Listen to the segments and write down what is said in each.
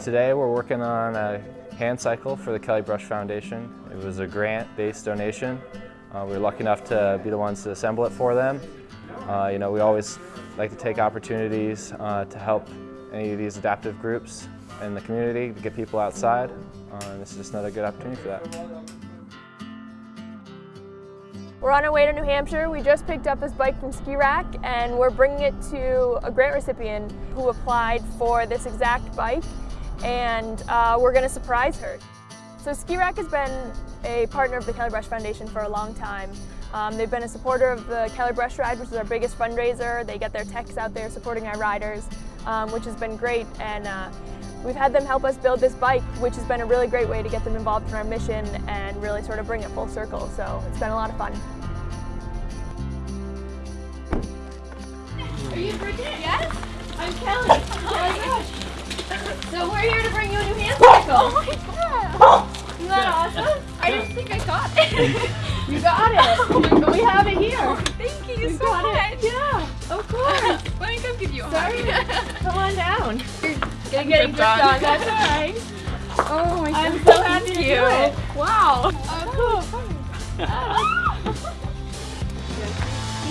Today we're working on a hand cycle for the Kelly Brush Foundation. It was a grant-based donation. Uh, we were lucky enough to be the ones to assemble it for them. Uh, you know, we always like to take opportunities uh, to help any of these adaptive groups in the community to get people outside. Uh, and this is just another good opportunity for that. We're on our way to New Hampshire. We just picked up this bike from Ski Rack and we're bringing it to a grant recipient who applied for this exact bike and uh, we're going to surprise her. So Ski Rack has been a partner of the Kelly Brush Foundation for a long time. Um, they've been a supporter of the Kelly Brush Ride, which is our biggest fundraiser. They get their techs out there supporting our riders, um, which has been great. And uh, we've had them help us build this bike, which has been a really great way to get them involved in our mission and really sort of bring it full circle. So it's been a lot of fun. Are you Bridget? Yes. I'm Kelly. Oh my gosh. So we're here to bring you a new hand cycle. Oh my god! Isn't that awesome? I didn't think I got it. you got it. we have it here. Oh, thank you You so got much. it. Yeah, of course. Let me come give you a Sorry. hug. Come on down. You're getting dripped on. on. That's all right. Oh my god. I'm so happy to Thank do you. it. Wow. Oh, cool. Oh,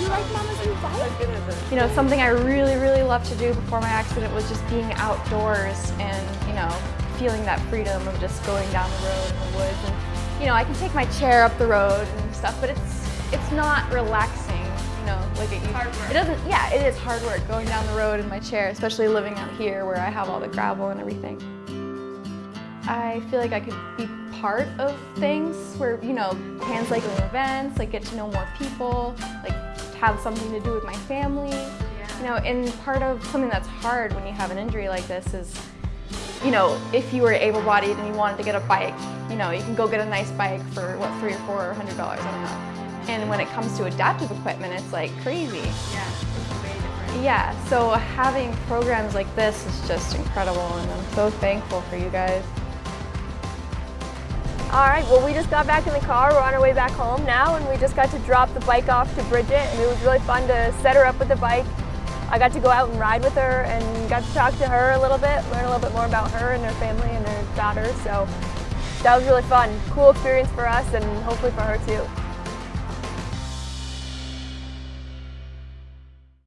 You like Mama's new bike? You know, something I really, really loved to do before my accident was just being outdoors and, you know, feeling that freedom of just going down the road in the woods. And, you know, I can take my chair up the road and stuff, but it's it's not relaxing, you know, like it, Hard work. it doesn't, yeah, it is hard work going down the road in my chair, especially living out here where I have all the gravel and everything. I feel like I could be part of things where, you know, hand cycling events, like get to know more people, like have something to do with my family. You know, and part of something that's hard when you have an injury like this is, you know, if you were able-bodied and you wanted to get a bike, you know, you can go get a nice bike for, what, three or four or hundred dollars, I don't know. And when it comes to adaptive equipment, it's like crazy. Yeah, it's way different. Yeah, so having programs like this is just incredible and I'm so thankful for you guys. All right, well, we just got back in the car. We're on our way back home now, and we just got to drop the bike off to Bridget, and it was really fun to set her up with the bike. I got to go out and ride with her and got to talk to her a little bit, learn a little bit more about her and her family and her daughter. So that was really fun. Cool experience for us and hopefully for her too.